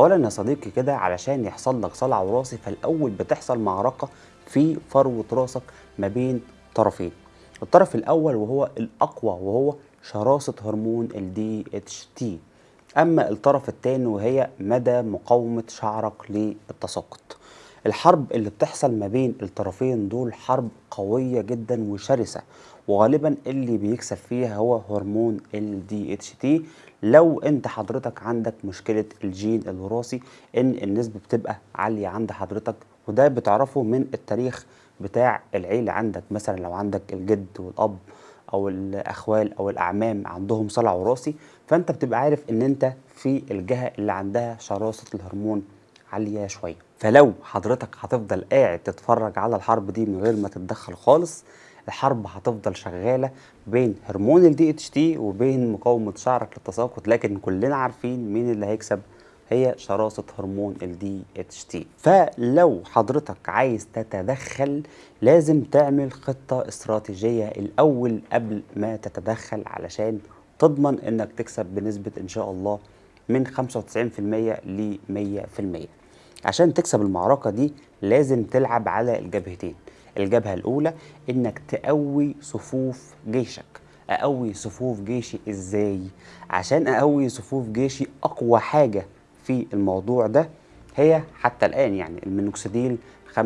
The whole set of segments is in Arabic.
اولا يا صديقي كده علشان يحصل لك صلع وراثي فالأول بتحصل معركة في فروة راسك ما بين طرفين. الطرف الأول وهو الأقوى وهو شراسة هرمون ال DHT أما الطرف الثاني وهي مدى مقاومة شعرك للتساقط. الحرب اللي بتحصل ما بين الطرفين دول حرب قوية جدا وشرسة. وغالبا اللي بيكسب فيها هو هرمون ال DHT لو انت حضرتك عندك مشكلة الجين الوراثي إن النسبة بتبقى عالية عند حضرتك وده بتعرفه من التاريخ بتاع العيلة. عندك مثلا لو عندك الجد والأب أو الأخوال أو الأعمام عندهم صلع وراثي فأنت بتبقى عارف إن أنت في الجهة اللي عندها شراسة الهرمون عالية شوية. فلو حضرتك هتفضل قاعد تتفرج على الحرب دي من غير ما تتدخل خالص الحرب هتفضل شغالة بين هرمون ال DHT وبين مقاومة شعرك للتساقط لكن كلنا عارفين مين اللي هيكسب؟ هي شراسة هرمون ال DHT فلو حضرتك عايز تتدخل لازم تعمل خطة استراتيجية الأول قبل ما تتدخل علشان تضمن إنك تكسب بنسبة إن شاء الله من 95% ل 100% عشان تكسب المعركة دي لازم تلعب على الجبهتين. الجبهة الأولى إنك تقوي صفوف جيشك أقوي صفوف جيشي إزاي؟ عشان أقوي صفوف جيشي أقوى حاجة في الموضوع ده هي حتى الآن يعني المينوكسيديل 5%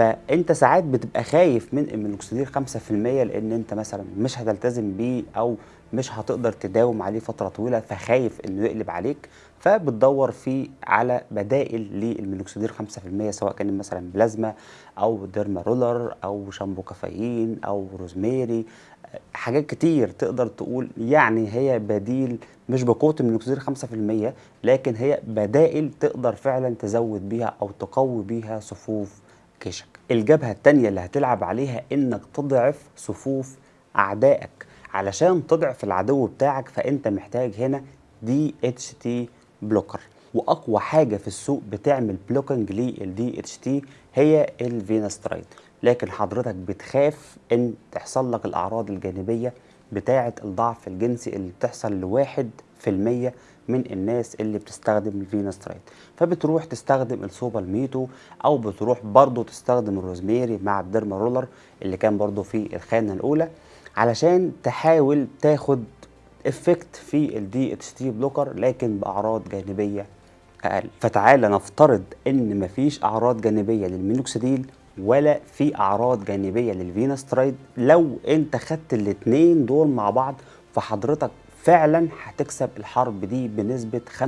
فأنت ساعات بتبقى خايف من المينوكسيديل 5% لأن أنت مثلا مش هتلتزم بيه أو مش هتقدر تداوم عليه فترة طويلة فخايف إنه يقلب عليك. فبتدور فيه على بدائل للمينوكسيديل 5% سواء كان مثلا بلازما أو derma roller أو شامبو كافيين أو روزميري حاجات كتير تقدر تقول يعني هي بديل مش بقوة المينوكسيديل 5% لكن هي بدائل تقدر فعلا تزود بيها أو تقوي بيها صفوف جيشك الجبهة الثانية اللي هتلعب عليها إنك تضعف صفوف أعدائك. علشان تضعف العدو بتاعك فأنت محتاج هنا DHT blocker وأقوى حاجة في السوق بتعمل blocking لل DHT هي ال finasteride لكن حضرتك بتخاف إن تحصل لك الأعراض الجانبية بتاعة الضعف الجنسي اللي بتحصل لواحد في المية من الناس اللي بتستخدم ال finasteride فبتروح تستخدم ال saw palmetto أو بتروح برضو تستخدم الروزميري مع ال derma roller اللي كان برضو في الخانة الأولى علشان تحاول تاخد effect في ال DHT blocker لكن بأعراض جانبية أقل. فتعالى نفترض إن مفيش أعراض جانبية للمينوكسيديل ولا في أعراض جانبية للفيناسترايد لو أنت خدت الاثنين دول مع بعض فحضرتك فعلا هتكسب الحرب دي بنسبة 95%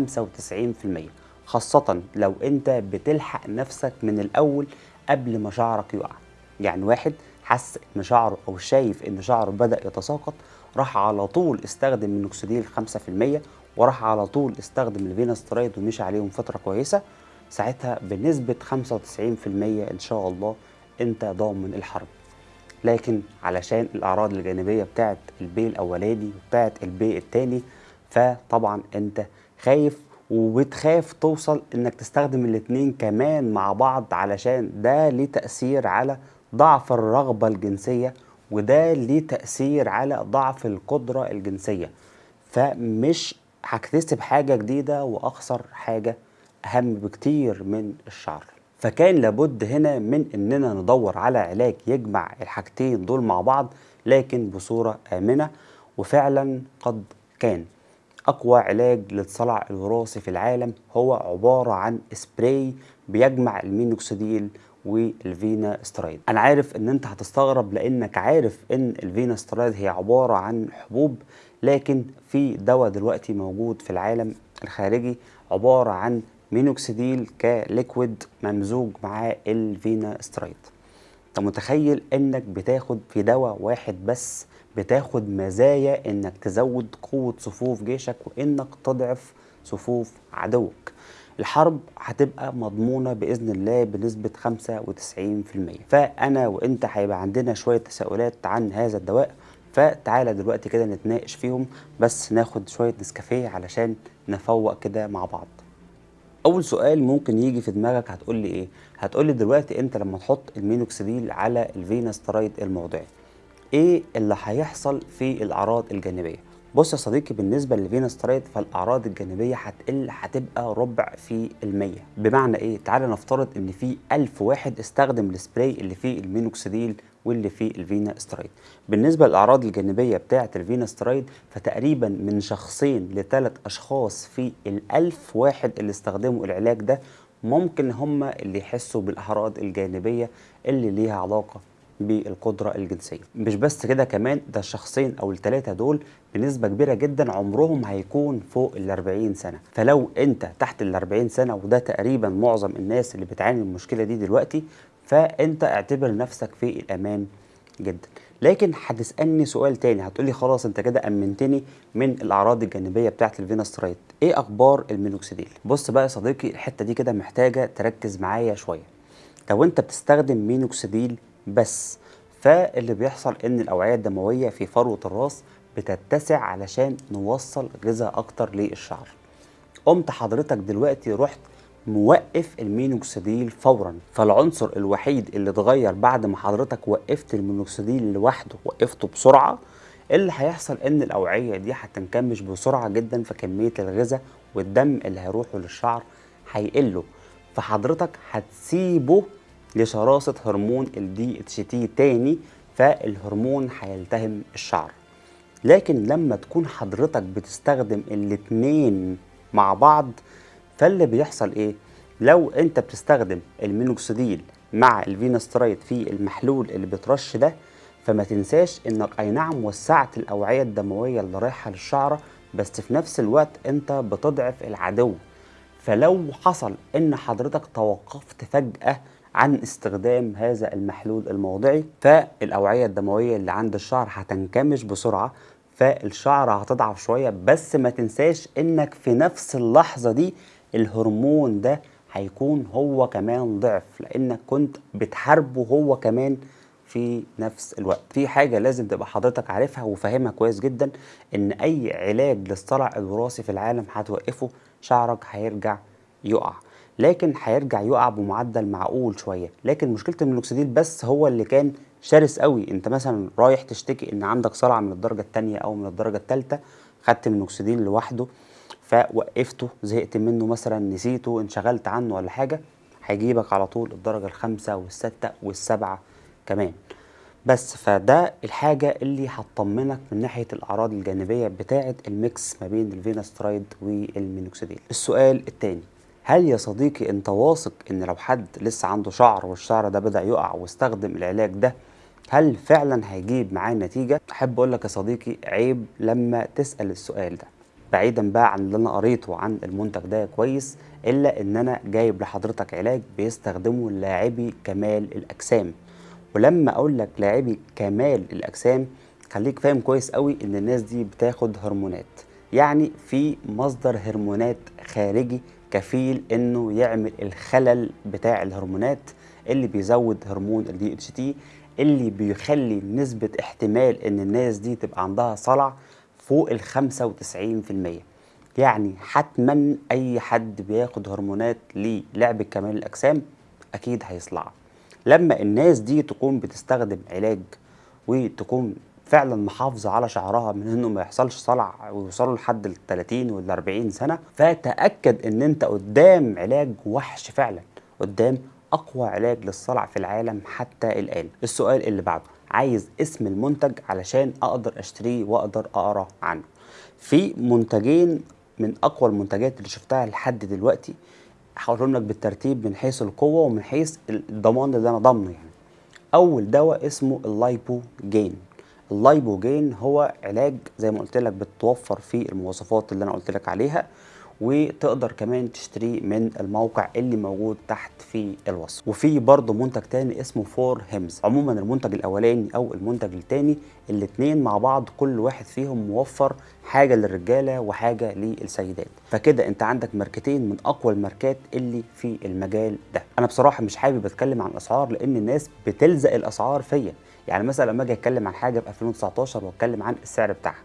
خاصة لو أنت بتلحق نفسك من الأول قبل ما شعرك يقع. يعني واحد حس إن شعره أو شايف إن شعره بدأ يتساقط راح على طول استخدم مينوكسيديل 5% وراح على طول استخدم الفيناسترايد ومشي عليهم فترة كويسة. ساعتها بنسبة 95% إن شاء الله أنت ضامن الحرب. لكن علشان الأعراض الجانبية بتاعت البي الأولاني وبتاعت البي الثاني فطبعا أنت خايف وبتخاف توصل إنك تستخدم الاتنين كمان مع بعض علشان ده ليه تأثير على ضعف الرغبة الجنسية وده ليه تأثير على ضعف القدرة الجنسية. فمش هكتسب حاجة جديدة وأخسر حاجة أهم بكتير من الشعر. فكان لابد هنا من إننا ندور على علاج يجمع الحاجتين دول مع بعض لكن بصورة آمنة وفعلا قد كان. أقوى علاج للصلع الوراثي في العالم هو عبارة عن سبراي بيجمع المينوكسيديل والفيناسترايد أنا عارف إن أنت هتستغرب لأنك عارف إن الفيناسترايد هي عبارة عن حبوب لكن في دواء دلوقتي موجود في العالم الخارجي عبارة عن مينوكسيديل ك liquid ممزوج معاه الفيناسترايد انت متخيل انك بتاخد في دواء واحد بس بتاخد مزايا انك تزود قوة صفوف جيشك وانك تضعف صفوف عدوك؟ الحرب هتبقى مضمونة بإذن الله بنسبة 95% فأنا وإنت هيبقى عندنا شوية تساؤلات عن هذا الدواء فتعالى دلوقتي كده نتناقش فيهم بس ناخد شوية نسكافيه علشان نفوق كده مع بعض. أول سؤال ممكن يجي في دماغك هتقول لي إيه؟ هتقول لي دلوقتي أنت لما تحط المينوكسيديل على الفيناسترايد الموضعي إيه اللي هيحصل في الأعراض الجانبية؟ بص يا صديقي بالنسبة للفيناسترايد فالأعراض الجانبية هتقل هتبقى ربع في المية بمعنى إيه تعال نفترض إن في ألف واحد استخدم السبراي اللي فيه المينوكسيديل واللي فيه الفيناسترايد بالنسبة للأعراض الجانبية بتاعة الفيناسترايد فتقريبا من شخصين لثلاث أشخاص في الألف واحد اللي استخدموا العلاج ده ممكن هم اللي يحسوا بالأعراض الجانبية اللي ليها علاقة بالقدرة الجنسية. مش بس كده كمان ده الشخصين أو الثلاثة دول بنسبة كبيرة جدا عمرهم هيكون فوق ال 40 سنة. فلو أنت تحت ال 40 سنة وده تقريبا معظم الناس اللي بتعاني من المشكلة دي دلوقتي فأنت اعتبر نفسك في الأمان جدا. لكن هتسألني سؤال تاني. هتقولي خلاص أنت كده أمنتني من الأعراض الجانبية بتاعه الفيناسترايد إيه أخبار المينوكسيديل؟ بص بقى يا صديقي الحتة دي كده محتاجة تركز معايا شوية. لو أنت بتستخدم مينوكسيديل بس. فاللي بيحصل إن الأوعية الدموية في فروة الراس بتتسع علشان نوصل غذاء أكتر للشعر. قمت حضرتك دلوقتي رحت موقف المينوكسيديل فورا. فالعنصر الوحيد اللي اتغير بعد ما حضرتك وقفت المينوكسيديل لوحده وقفته بسرعة اللي هيحصل إن الأوعية دي هتنكمش بسرعة جدا فكميه الغذاء والدم اللي هيروحوا للشعر هيقلوا فحضرتك هتسيبه لشراسة هرمون ال DHT تاني فالهرمون هيلتهم الشعر. لكن لما تكون حضرتك بتستخدم الاتنين مع بعض فاللي بيحصل إيه؟ لو أنت بتستخدم المينوكسيديل مع الفيناسترايد في المحلول اللي بترش ده فما تنساش إنك أي نعم وسعت الأوعية الدموية اللي رايحة للشعرة بس في نفس الوقت أنت بتضعف العدو. فلو حصل إن حضرتك توقفت فجأة عن استخدام هذا المحلول الموضعي فالأوعية الدموية اللي عند الشعر هتنكمش بسرعة فالشعر هتضعف شوية بس ما تنساش إنك في نفس اللحظة دي الهرمون ده هيكون هو كمان ضعف لأنك كنت بتحاربه هو كمان في نفس الوقت. في حاجة لازم تبقى حضرتك عارفها وفاهمها كويس جدا إن أي علاج للصلع الوراثي في العالم هتوقفه شعرك هيرجع يقع. لكن هيرجع يقع بمعدل معقول شوية. لكن مشكلة المينوكسيديل بس هو اللي كان شرس قوي. انت مثلا رايح تشتكي إن عندك صلع من الدرجة الثانية أو من الدرجة الثالثه خدت مينوكسيديل لوحده فوقفته زهقت منه مثلا نسيته انشغلت عنه ولا حاجة هيجيبك على طول الدرجة الخامسة والسادسه والسابعه كمان. بس فده الحاجة اللي هتطمنك من ناحية الأعراض الجانبية بتاعة ال mix ما بين الفيناسترايد والمينوكسيديل السؤال الثاني هل يا صديقي انت واثق ان لو حد لسه عنده شعر والشعر ده بدأ يقع واستخدم العلاج ده هل فعلا هيجيب معاه نتيجة؟ أحب أقول لك يا صديقي عيب لما تسأل السؤال ده. بعيدا بقى عن اللي أنا قريته عن المنتج ده كويس إلا إن أنا جايب لحضرتك علاج بيستخدمه لاعبي كمال الأجسام. ولما أقول لك لاعبي كمال الأجسام خليك فاهم كويس قوي إن الناس دي بتاخد هرمونات. يعني في مصدر هرمونات خارجي كفيل إنه يعمل الخلل بتاع الهرمونات اللي بيزود هرمون ال DHT اللي بيخلي نسبة احتمال إن الناس دي تبقى عندها صلع فوق ال 95% يعني حتما أي حد بياخد هرمونات للعب كمال الأجسام أكيد هيصلع. لما الناس دي تكون بتستخدم علاج وتكون فعلا محافظة على شعرها من إنه ما يحصلش صلع ويوصلوا لحد ال 30 وال 40 سنة. فتأكد إن أنت قدام علاج وحش فعلا قدام أقوى علاج للصلع في العالم حتى الآن. السؤال اللي بعده عايز اسم المنتج علشان أقدر أشتريه وأقدر أقرأ عنه. في منتجين من أقوى المنتجات اللي شفتها لحد دلوقتي هقولهم لك بالترتيب من حيث القوة ومن حيث الضمان اللي أنا ضامنه يعني. أول دواء اسمه ال Lipogaine ال Lipogaine هو علاج زي ما قلت لك بتوفر فيه المواصفات اللي أنا قلت لك عليها. وتقدر كمان تشتريه من الموقع اللي موجود تحت في الوصف. وفي برضه منتج تاني اسمه For Hims. عموما المنتج الأولاني أو المنتج التاني الاتنين مع بعض كل واحد فيهم موفر حاجة للرجالة وحاجة للسيدات. فكده أنت عندك ماركتين من أقوى الماركات اللي في المجال ده. أنا بصراحة مش حابب أتكلم عن الأسعار لأن الناس بتلزق الأسعار فيا. يعني مثلا لما أجي أتكلم عن حاجة في 2019 وأتكلم عن السعر بتاعها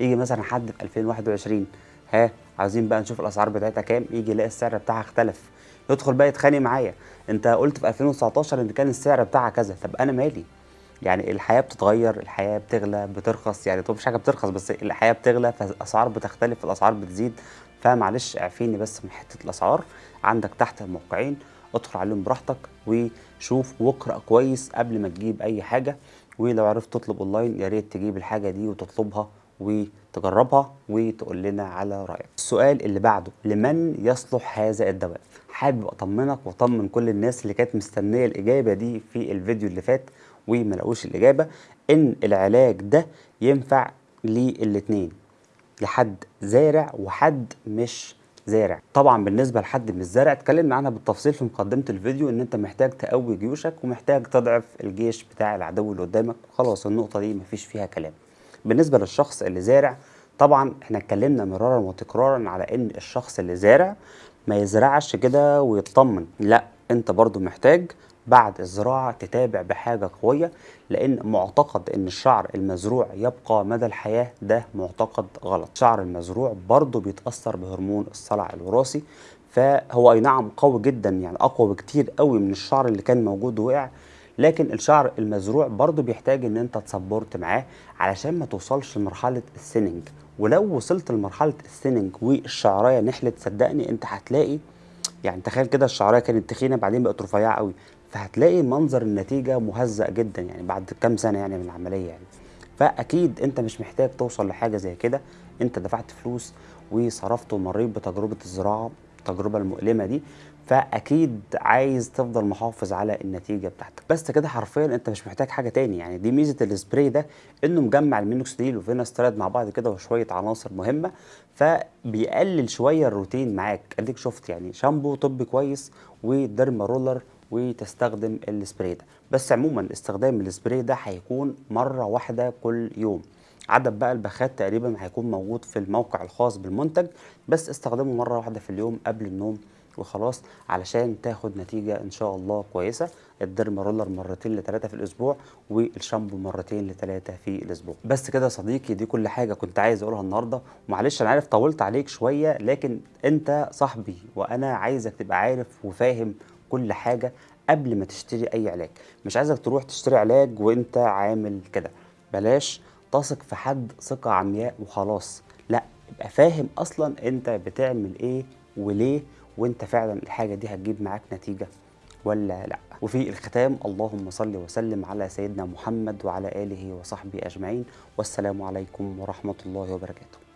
يجي مثلا حد في 2021 ها عايزين بقى نشوف الأسعار بتاعتها كام يجي يلاقي السعر بتاعها اختلف. يدخل بقى يتخانق معايا. أنت قلت في 2019 إن كان السعر بتاعها كذا. طب أنا مالي؟ يعني الحياة بتتغير الحياة بتغلى بترخص. يعني طب مش حاجة بترخص بس الحياة بتغلى فالأسعار بتختلف الأسعار بتزيد. فمعلش اعفيني بس من حتة الأسعار. عندك تحت الموقعين ادخل عليهم براحتك وشوف واقرا كويس قبل ما تجيب أي حاجة. ولو عرفت تطلب أونلاين يا ريت تجيب الحاجة دي وتطلبها. وتجربها وتقول لنا على رأيك. السؤال اللي بعده لمن يصلح هذا الدواء؟ حابب أطمنك وأطمن كل الناس اللي كانت مستنية الإجابة دي في الفيديو اللي فات وما لقوش الإجابة إن العلاج ده ينفع للاتنين لحد زارع وحد مش زارع. طبعا بالنسبة لحد مش زارع اتكلمنا عنها بالتفصيل في مقدمة الفيديو إن أنت محتاج تقوي جيوشك ومحتاج تضعف الجيش بتاع العدو اللي قدامك. خلاص النقطة دي مفيش فيها كلام. بالنسبة للشخص اللي زارع طبعا إحنا اتكلمنا مرارا وتكرارا على إن الشخص اللي زارع ما يزرعش كده ويطمن. لا أنت برضو محتاج بعد الزراعة تتابع بحاجة قوية لأن معتقد أن الشعر المزروع يبقى مدى الحياة ده معتقد غلط. الشعر المزروع برضه بيتأثر بهرمون الصلع الوراثي فهو أي نعم قوي جدا يعني أقوى بكتير قوي من الشعر اللي كان موجود وقع لكن الشعر المزروع برضه بيحتاج إن أنت ت support معاه علشان ما توصلش لمرحلة السيننج ولو وصلت لمرحلة السيننج والشعراية نحلت صدقني أنت هتلاقي يعني تخيل كده الشعراية كانت تخينة بعدين بقت رفيعة قوي. فهتلاقي منظر النتيجة مهزأ جدا يعني بعد كام سنة يعني من العملية يعني. فأكيد أنت مش محتاج توصل لحاجة زي كده. أنت دفعت فلوس وصرفت ومريت بتجربة الزراعة التجربة المؤلمة دي فأكيد عايز تفضل محافظ على النتيجة بتاعتك. بس كده حرفيا أنت مش محتاج حاجة تاني. يعني دي ميزة السبراي ده إنه مجمع المينوكسيديل وفيناسترايد مع بعض كده وشوية عناصر مهمة فبيقلل شوية الروتين معاك. أديك شفت يعني شامبو طبي كويس و derma roller وتستخدم السبراي ده. بس عموما استخدام السبراي ده هيكون مرة واحدة كل يوم. عدد بقى البخات تقريبا هيكون موجود في الموقع الخاص بالمنتج بس استخدمه مرة واحدة في اليوم قبل النوم وخلاص علشان تاخد نتيجة إن شاء الله كويسة. ال derma roller مرتين لثلاثه في الأسبوع والشامبو مرتين لثلاثه في الأسبوع. بس كده يا صديقي دي كل حاجة كنت عايز أقولها النهارده. ومعلش أنا عارف طولت عليك شوية لكن أنت صاحبي وأنا عايزك تبقى عارف وفاهم كل حاجة قبل ما تشتري أي علاج. مش عايزك تروح تشتري علاج وأنت عامل كده. بلاش تثق في حد ثقة عمياء وخلاص. لا يبقى فاهم أصلا أنت بتعمل إيه وليه وأنت فعلا الحاجة دي هتجيب معاك نتيجة ولا لأ. وفي الختام اللهم صل وسلم على سيدنا محمد وعلى آله وصحبه أجمعين والسلام عليكم ورحمة الله وبركاته.